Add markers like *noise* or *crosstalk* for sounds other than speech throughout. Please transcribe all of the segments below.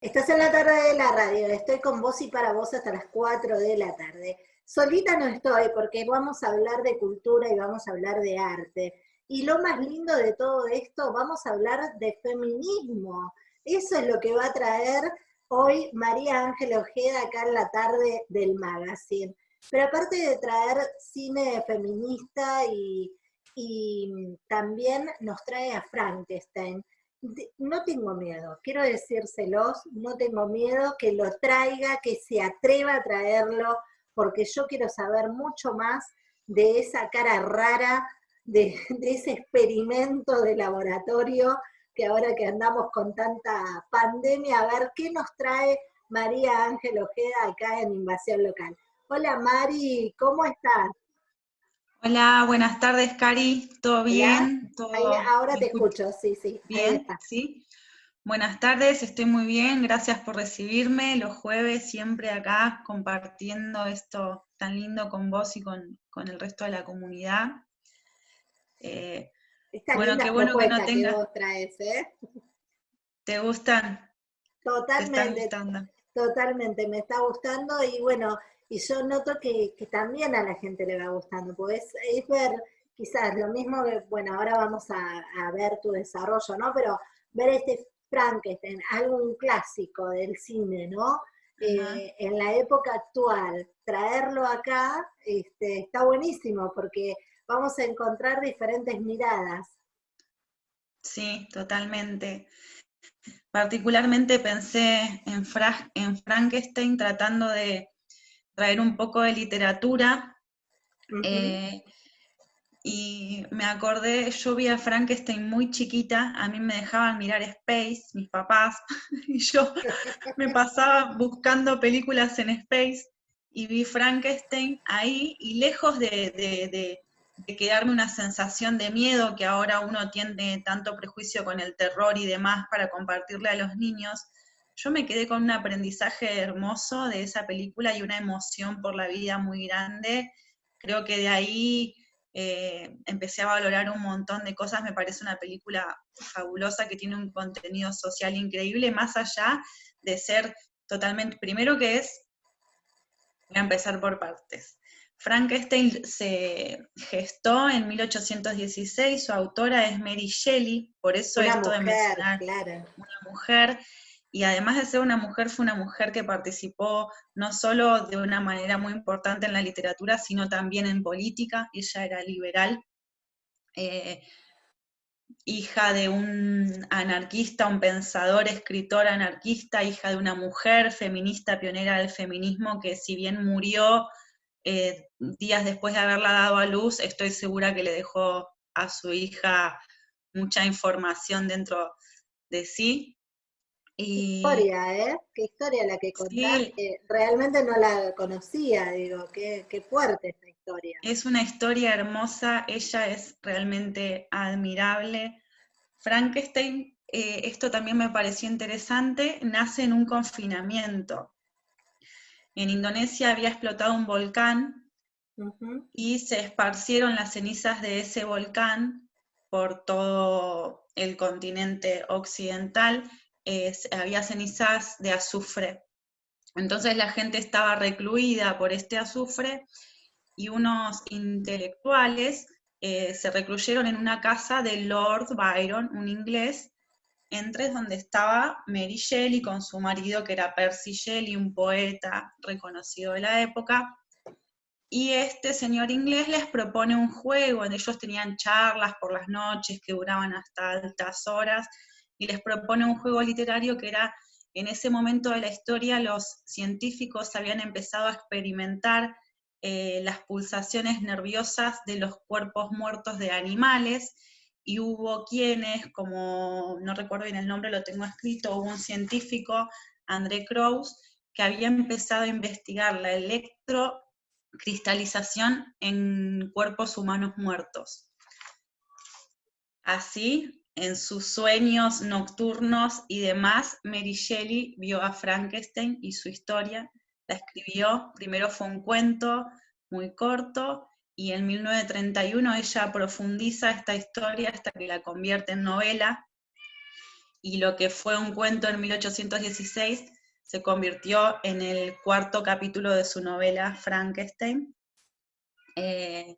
Estás en la tarde de la radio, estoy con vos y para vos hasta las 4 de la tarde. Solita no estoy porque vamos a hablar de cultura y vamos a hablar de arte. Y lo más lindo de todo esto, vamos a hablar de feminismo. Eso es lo que va a traer hoy María Ángela Ojeda acá en la tarde del magazine. Pero aparte de traer cine feminista y, y también nos trae a Frankenstein no tengo miedo, quiero decírselos, no tengo miedo que lo traiga, que se atreva a traerlo, porque yo quiero saber mucho más de esa cara rara, de, ese experimento de laboratorio, que ahora que andamos con tanta pandemia, a ver qué nos trae María Ángel Ojeda acá en Invasión Local. Hola Mari, ¿cómo estás? Hola, buenas tardes, Cari. ¿Todo bien? ahora te escucho, sí, sí. Bien, sí. Buenas tardes, estoy muy bien, gracias por recibirme. Los jueves siempre acá compartiendo esto tan lindo con vos y con, el resto de la comunidad. Eh, bueno, qué bueno que no tengas. ¿eh? ¿Te gustan? Totalmente. Totalmente, me está gustando y bueno, y yo noto que, también a la gente le va gustando, pues es, ver quizás lo mismo que, bueno, ahora vamos a, ver tu desarrollo, ¿no? Pero ver este Frankenstein, algo clásico del cine, ¿no? Eh, en la época actual, traerlo acá este, está buenísimo porque vamos a encontrar diferentes miradas. Sí, totalmente. Particularmente pensé en, en Frankenstein tratando de traer un poco de literatura. Eh, y me acordé, yo vi a Frankenstein muy chiquita, a mí me dejaban mirar Space, mis papás, *laughs* y yo me pasaba buscando películas en Space y vi Frankenstein ahí y lejos de, de, quedarme una sensación de miedo que ahora uno tiene tanto prejuicio con el terror y demás para compartirle a los niños, yo me quedé con un aprendizaje hermoso de esa película y una emoción por la vida muy grande. Creo que de ahí eh, empecé a valorar un montón de cosas. Me parece una película fabulosa que tiene un contenido social increíble, más allá de ser totalmente, primero que es, voy a empezar por partes. Frankenstein se gestó en 1816, su autora es Mary Shelley, por eso esto de mencionar una mujer y además de ser una mujer, fue una mujer que participó no solo de una manera muy importante en la literatura, sino también en política. Ella era liberal, eh, hija de un anarquista, un pensador, escritor anarquista, hija de una mujer feminista, pionera del feminismo, que si bien murió eh, días después de haberla dado a luz, estoy segura que le dejó a su hija mucha información dentro de sí. Qué historia, ¿eh? Qué historia la que contás, realmente no la conocía, digo, qué, fuerte esta historia. Es una historia hermosa, ella es realmente admirable. Frankenstein, eh, esto también me pareció interesante, nace en un confinamiento. En Indonesia había explotado un volcán y se esparcieron las cenizas de ese volcán por todo el continente occidental había cenizas de azufre. Entonces la gente estaba recluida por este azufre y unos intelectuales eh, se recluyeron en una casa de Lord Byron, un inglés, entre donde estaba Mary Shelley con su marido, que era Percy Shelley, un poeta reconocido de la época, y este señor inglés les propone un juego, en ellos tenían charlas por las noches que duraban hasta altas horas, y les propone un juego literario que era, en ese momento de la historia, los científicos habían empezado a experimentar eh, las pulsaciones nerviosas de los cuerpos muertos de animales, y hubo quienes, como no recuerdo bien el nombre, lo tengo escrito, hubo un científico, André Krauss, que había empezado a investigar la electrocristalización en cuerpos humanos muertos. Así, en sus sueños nocturnos y demás, Mary Shelley vio a Frankenstein y su historia, la escribió, primero fue un cuento muy corto, y en 1931 ella profundiza esta historia hasta que la convierte en novela, y lo que fue un cuento en 1816 se convirtió en el cuarto capítulo de su novela Frankenstein. Eh,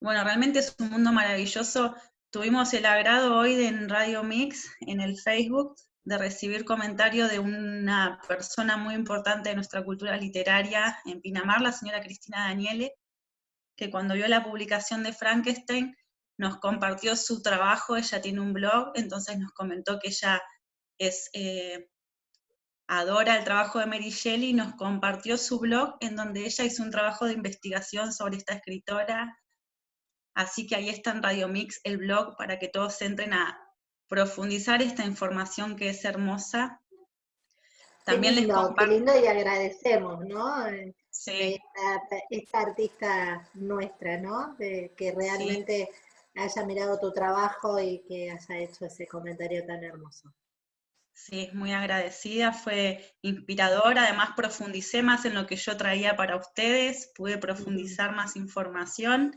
bueno, realmente es un mundo maravilloso. Tuvimos el agrado hoy en Radio Mix, en el Facebook, de recibir comentario de una persona muy importante de nuestra cultura literaria en Pinamar, la señora Cristina Daniele, que cuando vio la publicación de Frankenstein nos compartió su trabajo, ella tiene un blog, entonces nos comentó que ella es, eh, adora el trabajo de Mary Shelley y nos compartió su blog en donde ella hizo un trabajo de investigación sobre esta escritora, así que ahí está en Radio Mix el blog para que todos entren a profundizar esta información que es hermosa. También les comparto... lindo y agradecemos, ¿no? Sí. Esta, artista nuestra, ¿no? De, que realmente haya mirado tu trabajo y que haya hecho ese comentario tan hermoso. Sí, muy agradecida, fue inspiradora, además profundicé más en lo que yo traía para ustedes, pude profundizar más información.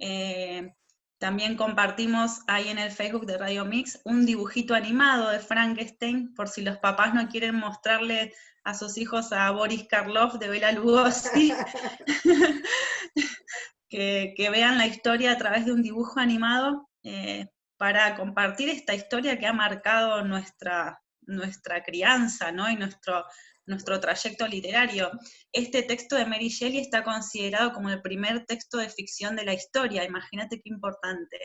Eh, también compartimos ahí en el Facebook de Radio Mix un dibujito animado de Frankenstein, por si los papás no quieren mostrarle a sus hijos a Boris Karloff de Bela Lugosi. *laughs* que, vean la historia a través de un dibujo animado eh, para compartir esta historia que ha marcado nuestra, nuestra crianza ¿no? y nuestro, nuestro trayecto literario. Este texto de Mary Shelley está considerado como el primer texto de ficción de la historia, imagínate qué importante.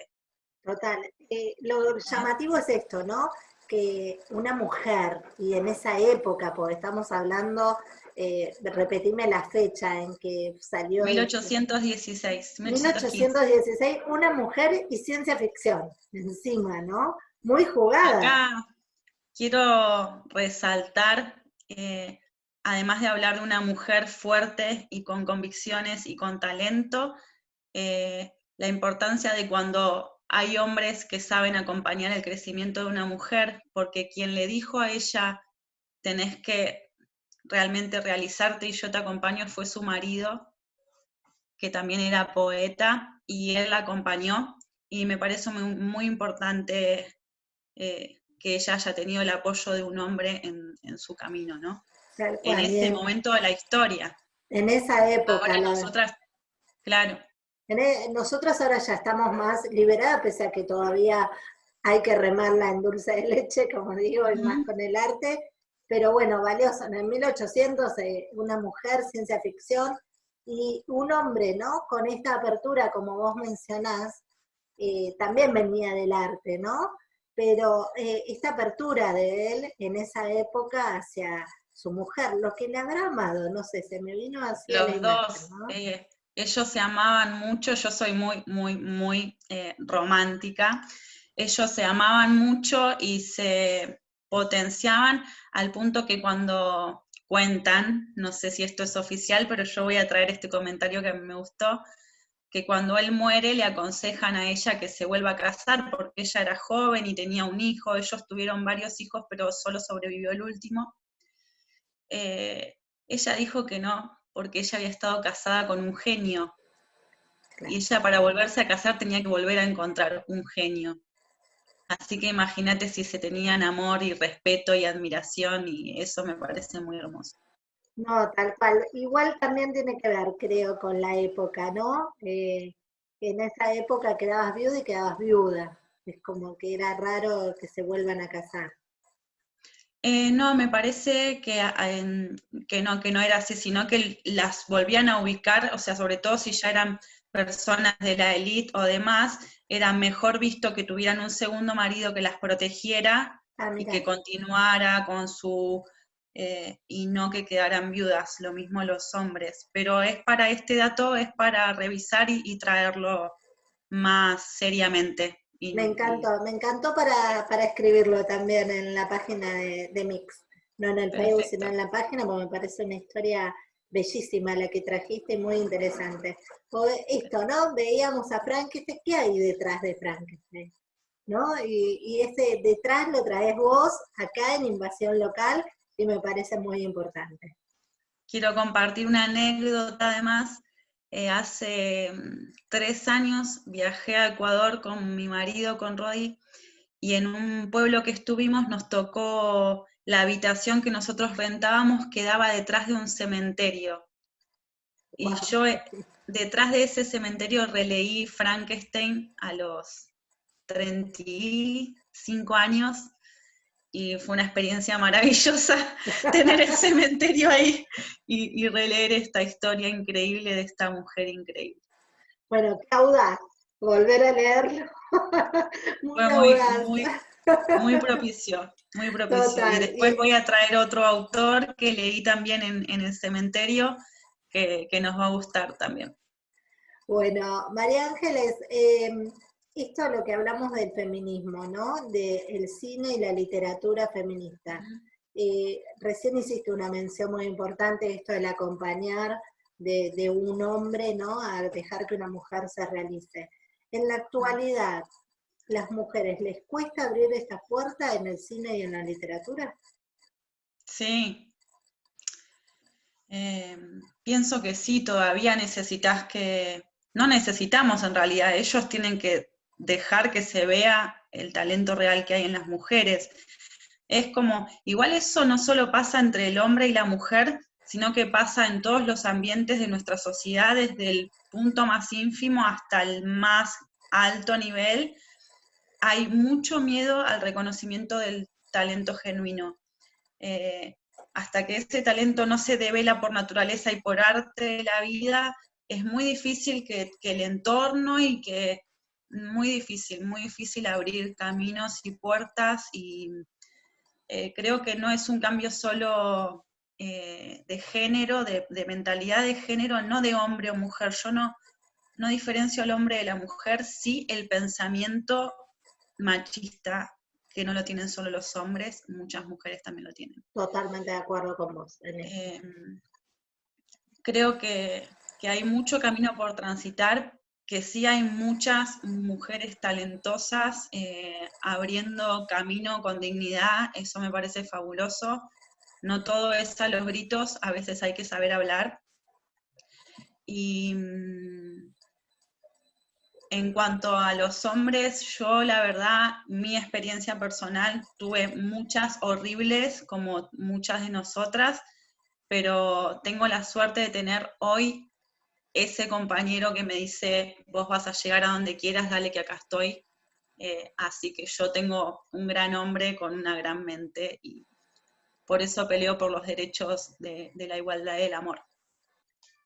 Total. Eh, lo llamativo es esto, ¿no? Que una mujer, y en esa época, porque estamos hablando eh, repetime la fecha en que salió. 1816. 1816, una mujer y ciencia ficción, encima, ¿no? Muy jugada. Acá quiero resaltar, eh, además de hablar de una mujer fuerte y con convicciones y con talento, eh, la importancia de cuando hay hombres que saben acompañar el crecimiento de una mujer, porque quien le dijo a ella, tenés que realmente realizarte y yo te acompaño fue su marido, que también era poeta, y él la acompañó, y me parece muy, importante eh, que ella haya tenido el apoyo de un hombre en, su camino, ¿no? en ese momento de la historia. En esa época. nosotras, claro. E, nosotras ahora ya estamos más liberadas, pese a que todavía hay que remarla en dulce de leche, como digo, y más con el arte, pero bueno, valioso. En el 1800 eh, una mujer, ciencia ficción, y un hombre, ¿no? Con esta apertura, como vos mencionás, eh, también venía del arte, ¿no? Pero eh, esta apertura de él en esa época hacia su mujer, lo que le habrá amado, no sé, se me vino así. Los dos, ellos se amaban mucho, yo soy muy, muy, muy romántica. Ellos se amaban mucho y se potenciaban al punto que cuando cuentan, no sé si esto es oficial, pero yo voy a traer este comentario que me gustó, que cuando él muere le aconsejan a ella que se vuelva a casar porque ella era joven y tenía un hijo, ellos tuvieron varios hijos, pero solo sobrevivió el último. Eh, ella dijo que no, porque ella había estado casada con un genio, y ella para volverse a casar tenía que volver a encontrar un genio. Así que imagínate si se tenían amor y respeto y admiración y eso me parece muy hermoso. No, tal cual. Igual también tiene que ver, creo, con la época, ¿no? Eh, en esa época quedabas viuda y quedabas viuda. Es como que era raro que se vuelvan a casar. Eh, no, me parece que, que, no, que no era así, sino que las volvían a ubicar, o sea, sobre todo si ya eran personas de la élite o demás, era mejor visto que tuvieran un segundo marido que las protegiera ah, y que continuara con su... Eh, y no que quedaran viudas, lo mismo los hombres. Pero es para este dato, es para revisar y, traerlo más seriamente. me encantó, me encantó para, escribirlo también en la página de, Mix. No en el Facebook, sino en la página, porque me parece una historia bellísima la que trajiste, muy interesante. esto, ¿no? Veíamos a Frankenstein, ¿qué hay detrás de Frankenstein? ¿No? Y, ese detrás lo traes vos acá en Invasión Local y me parece muy importante. Quiero compartir una anécdota además. Eh, hace mm, tres años viajé a Ecuador con mi marido, con Rodi, y en un pueblo que estuvimos nos tocó la habitación que nosotros rentábamos quedaba detrás de un cementerio. Y yo eh, detrás de ese cementerio releí Frankenstein a los 35 años y fue una experiencia maravillosa *laughs* tener el cementerio ahí y, releer esta historia increíble de esta mujer increíble. Bueno, qué audaz, volver a leerlo. *laughs* muy, muy, muy, propicio, muy propicio. y después voy a traer otro autor que leí también en, el cementerio, que, nos va a gustar también. Bueno, María Ángeles, eh, esto es lo que hablamos del feminismo, ¿no? Del cine y la literatura feminista. Eh, recién hiciste una mención muy importante, esto del acompañar de, un hombre, ¿no? A dejar que una mujer se realice. En la actualidad, ¿las mujeres les cuesta abrir esta puerta en el cine y en la literatura? Sí. Eh, pienso que sí, todavía necesitas que, no necesitamos en realidad, ellos tienen que dejar que se vea el talento real que hay en las mujeres. Es como, igual eso no solo pasa entre el hombre y la mujer, sino que pasa en todos los ambientes de nuestra sociedad, desde el punto más ínfimo hasta el más alto nivel. Hay mucho miedo al reconocimiento del talento genuino. Eh, hasta que ese talento no se devela por naturaleza y por arte de la vida, es muy difícil que, que el entorno y que muy difícil, muy difícil abrir caminos y puertas y eh, creo que no es un cambio solo eh, de género, de, mentalidad de género, no de hombre o mujer. Yo no, no diferencio al hombre de la mujer, sí el pensamiento machista, que no lo tienen solo los hombres, muchas mujeres también lo tienen. Totalmente de acuerdo con vos. Eh, creo que, que hay mucho camino por transitar, que sí hay muchas mujeres talentosas eh, abriendo camino con dignidad, eso me parece fabuloso. No todo es a los gritos, a veces hay que saber hablar. Y mm, en cuanto a los hombres, yo la verdad, mi experiencia personal, tuve muchas horribles, como muchas de nosotras, pero tengo la suerte de tener hoy ese compañero que me dice, vos vas a llegar a donde quieras, dale que acá estoy. Eh, así que yo tengo un gran hombre con una gran mente y por eso peleo por los derechos de, la igualdad y del amor.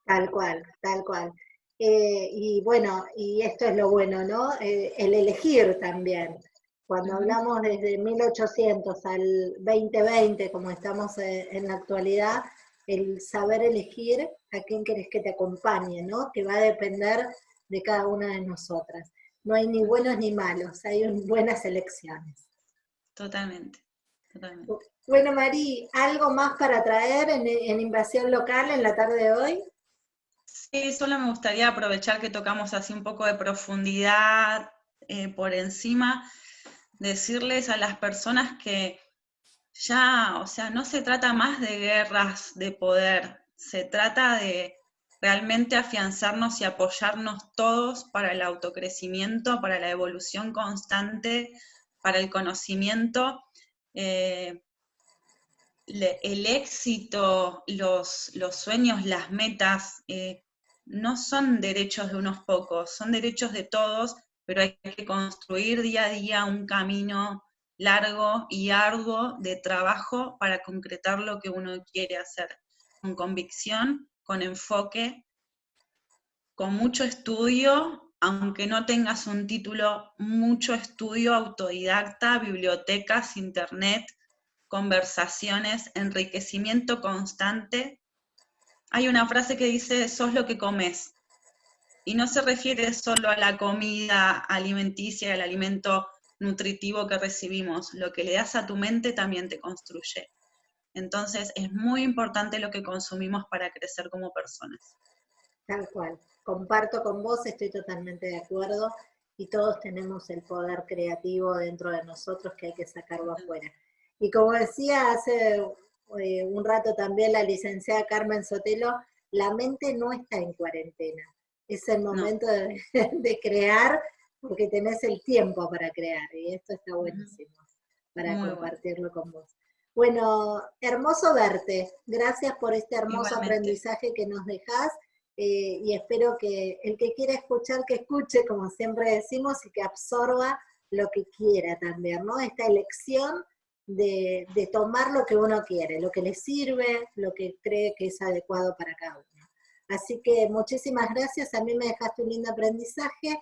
Tal cual, tal cual. Eh, y bueno, y esto es lo bueno, ¿no? Eh, el elegir también. Cuando hablamos desde 1800 al 2020, como estamos en la actualidad, el saber elegir a quién querés que te acompañe, ¿no? Que va a depender de cada una de nosotras. No hay ni buenos ni malos, hay buenas elecciones. Totalmente, totalmente. Bueno, Mari, ¿algo más para traer en, Invasión Local en la tarde de hoy? Sí, solo me gustaría aprovechar que tocamos así un poco de profundidad eh, por encima, decirles a las personas que ya, o sea, no se trata más de guerras de poder, se trata de realmente afianzarnos y apoyarnos todos para el autocrecimiento, para la evolución constante, para el conocimiento. Eh, el éxito, los, sueños, las metas, eh, no son derechos de unos pocos, son derechos de todos, pero hay que construir día a día un camino largo y arduo de trabajo para concretar lo que uno quiere hacer, con convicción, con enfoque, con mucho estudio, aunque no tengas un título, mucho estudio autodidacta, bibliotecas, internet, conversaciones, enriquecimiento constante. Hay una frase que dice, sos lo que comes. Y no se refiere solo a la comida alimenticia, al alimento nutritivo que recibimos, lo que le das a tu mente también te construye. Entonces es muy importante lo que consumimos para crecer como personas. Tal cual. Comparto con vos, estoy totalmente de acuerdo y todos tenemos el poder creativo dentro de nosotros que hay que sacarlo afuera. Y como decía hace eh, un rato también la licenciada Carmen Sotelo, la mente no está en cuarentena. Es el momento de, *laughs* de crear porque tenés el tiempo para crear y esto está buenísimo para compartirlo con vos. Bueno, hermoso verte. Gracias por este hermoso aprendizaje que nos dejás eh, y espero que el que quiera escuchar, que escuche, como siempre decimos, y que absorba lo que quiera también, ¿no? Esta elección de, de tomar lo que uno quiere, lo que le sirve, lo que cree que es adecuado para cada uno. Así que muchísimas gracias, a mí me dejaste un lindo aprendizaje.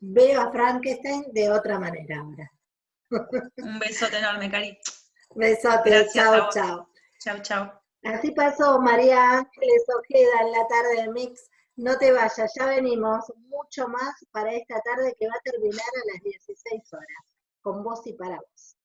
Veo a Frankenstein de otra manera ahora. Un besote enorme, Cari. Besote, chao, chao. Chao, chao. Así pasó María Ángeles Ojeda en la tarde de Mix. No te vayas, ya venimos mucho más para esta tarde que va a terminar a las 16 horas, con vos y para vos.